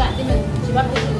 안 되면 집 앞에 있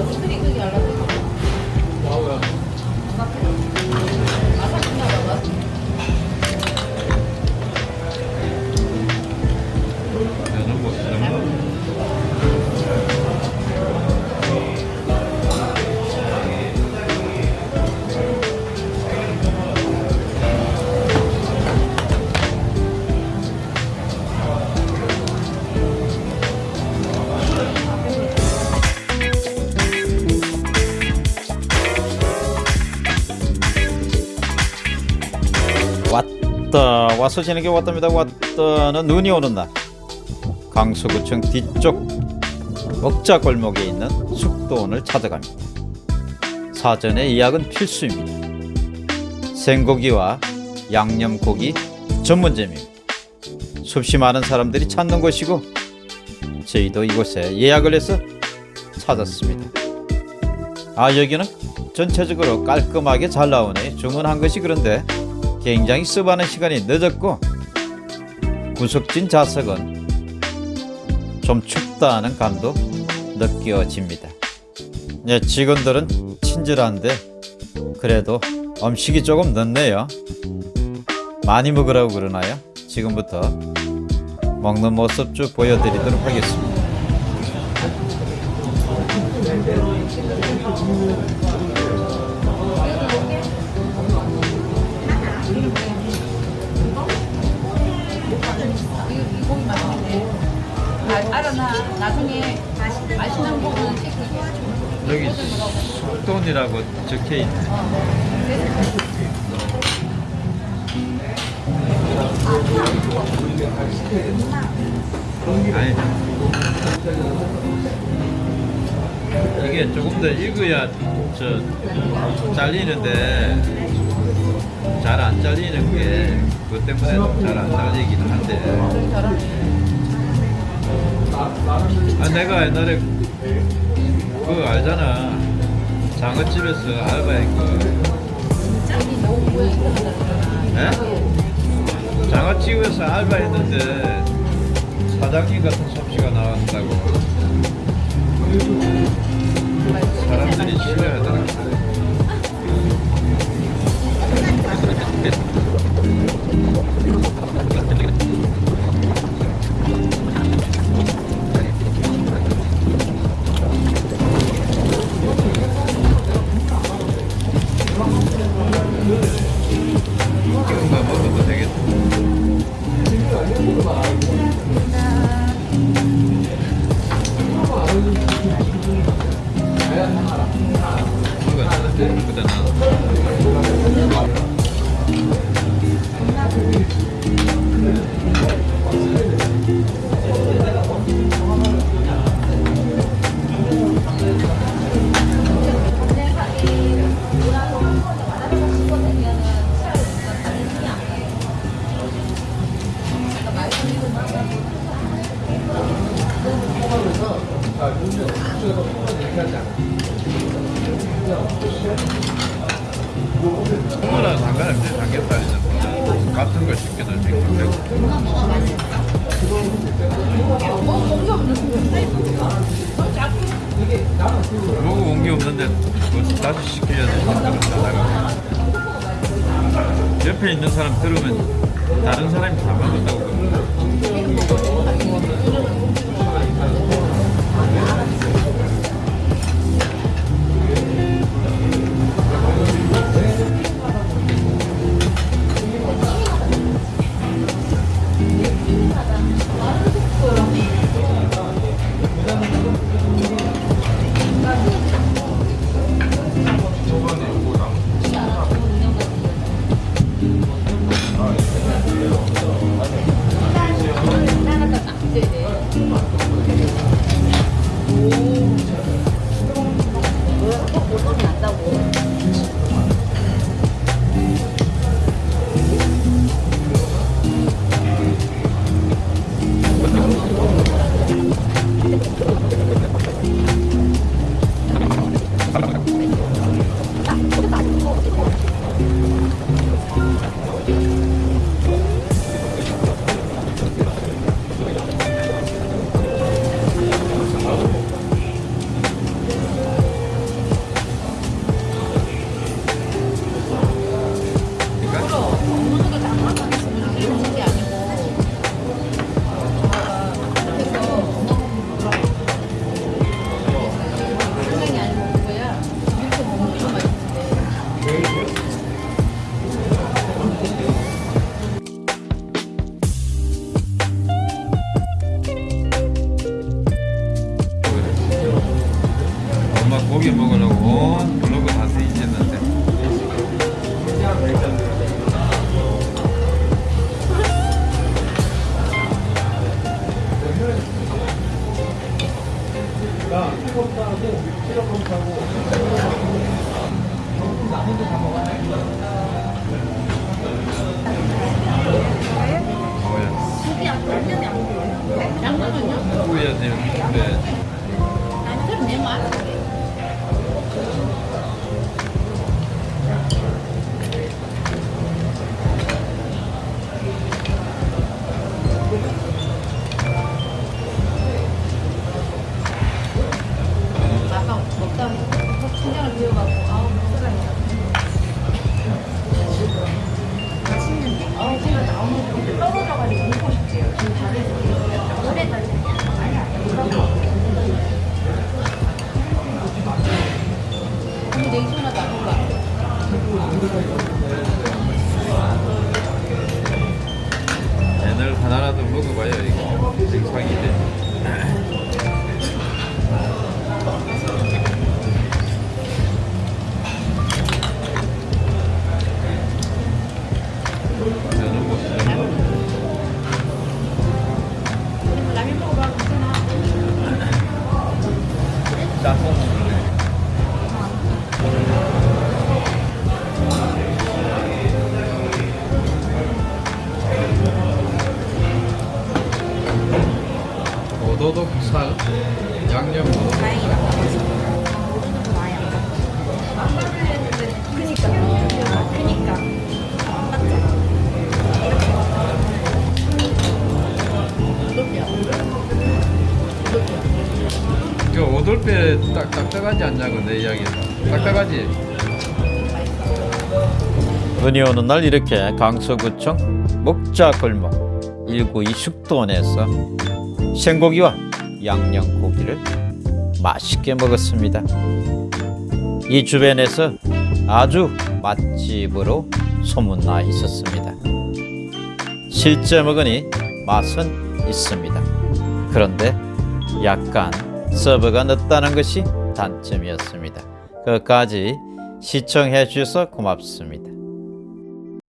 왔다. 와서 지는 게 왔답니다. 왔다는 눈이 오는 날. 강서구청 뒤쪽 먹자 골목에 있는 숙도원을 찾아갑니다. 사전에 예약은 필수입니다. 생고기와 양념고기 전문점입니다. 숲이 많은 사람들이 찾는 곳이고 저희도 이곳에 예약을 해서 찾았습니다. 아 여기는 전체적으로 깔끔하게 잘 나오네. 주문한 것이 그런데 굉장히 수많은 시간이 늦었고 구석진 좌석은 좀 춥다는 감도 느껴집니다. 네, 직원들은 친절한데 그래도 음식이 조금 늦네요. 많이 먹으라고 그러나요? 지금부터 먹는 모습 쭉 보여드리도록 하겠습니다. 아, 알아나 나중에 맛있는 고기는 시키고 여기 숙돈이라고 적혀 있네. 아니, 이게 조금 더 익어야 저 잘리는데 잘 안 잘리는 게 그것 때문에 잘 안 잘리기는 한데 아 내가 옛날에 그거 알잖아. 장어집에서 알바했고 에? 장어집에서 알바했는데 사장님 같은 솜씨가 나왔다고. 사람들이 싫어하더라 뭐나 상관없지 삼겹살이나 뭐 같은 걸 시켜도 되고. 먹어 온게 없는데 뭐 다시 되니까 옆에 있는 사람 들으면 다른 사람이 다 먹었다고 오, 블로그 다 쓰이시는데. 하고 키 검사하고. 딱 딱딱하지 않냐고 내 이야기에서 딱딱하지 은이 오는 날 이렇게 강서구청 목자골목 192 숙돈에서 생고기와 양념고기를 맛있게 먹었습니다. 이 주변에서 아주 맛집으로 소문나 있었습니다. 실제 먹으니 맛은 있습니다. 그런데 약간 서버가 늦다는 것이 단점이었습니다. 끝까지 시청해 주셔서 고맙습니다.